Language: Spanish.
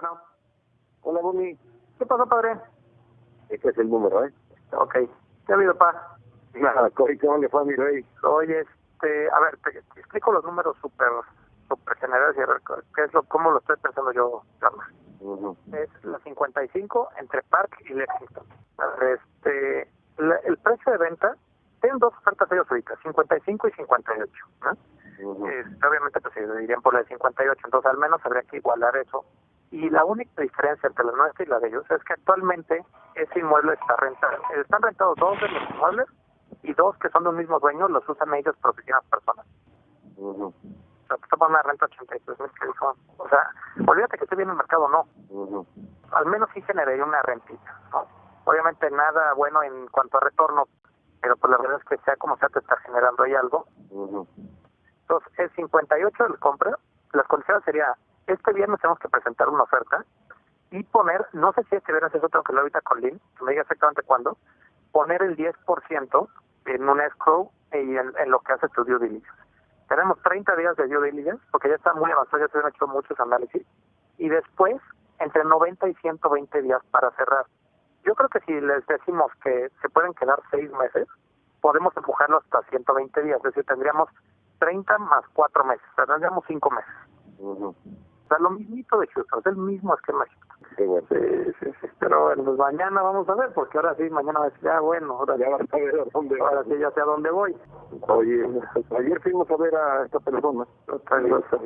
Bueno, Hola, Boni. ¿qué pasó, padre? Este es el número, ¿eh? Ok, ¿qué ha habido, pa? Nada, ¿cómo le fue a mi rey? Oye, este, a ver, te, te explico los números súper super generales y a ver qué es lo, cómo lo estoy pensando yo, Carlos. Ujú. Es la 55 entre Park y Lexington. Este, la- el precio de venta, tienen dos ofertas ellos ahorita, 55 y 58, ¿no? Ujú. Este, obviamente pues se dirían por la de 58, entonces al menos habría que igualar eso. Y la única diferencia entre la nuestra y la de ellos es que actualmente ese inmueble está rentado. Están rentados dos de los inmuebles y dos que son de un mismo dueño los usan ellos por oficinas personas. Ujú. O sea, te ponen una renta 83 mil que dijo, o sea, olvídate que esté bien el mercado, no. Ujú. Al menos sí generaría una rentita, ¿no? Obviamente nada bueno en cuanto a retorno, pero pues la verdad es que sea como sea te está generando ahí algo. Ujú. Entonces, el 58 del compra, las condiciones sería, este viernes tenemos que presentar una oferta y poner, no sé si es que verás eso, tengo que hablar ahorita con Lynn, que me diga exactamente cuándo, poner el 10% en un escrow y en, lo que hace tu due diligence. Tenemos 30 días de due diligence, porque ya está muy avanzado, ya se han hecho muchos análisis, y después entre 90 y 120 días para cerrar. Yo creo que si les decimos que se pueden quedar seis meses, podemos empujarlo hasta 120 días, es decir, tendríamos 30 más 4 meses, tendríamos 5 meses. Ujú. O sea, lo mismito de Houston, es el mismo esquema. Qué bueno. Sí, sí, sí, pero bueno, pues mañana vamos a ver, porque ahora sí, mañana va a decir, ya bueno, ahora, Ya vas a ver a dónde ahora sí ya sé a dónde voy. Oye, ayer fuimos a ver a esta persona. Otra cosa.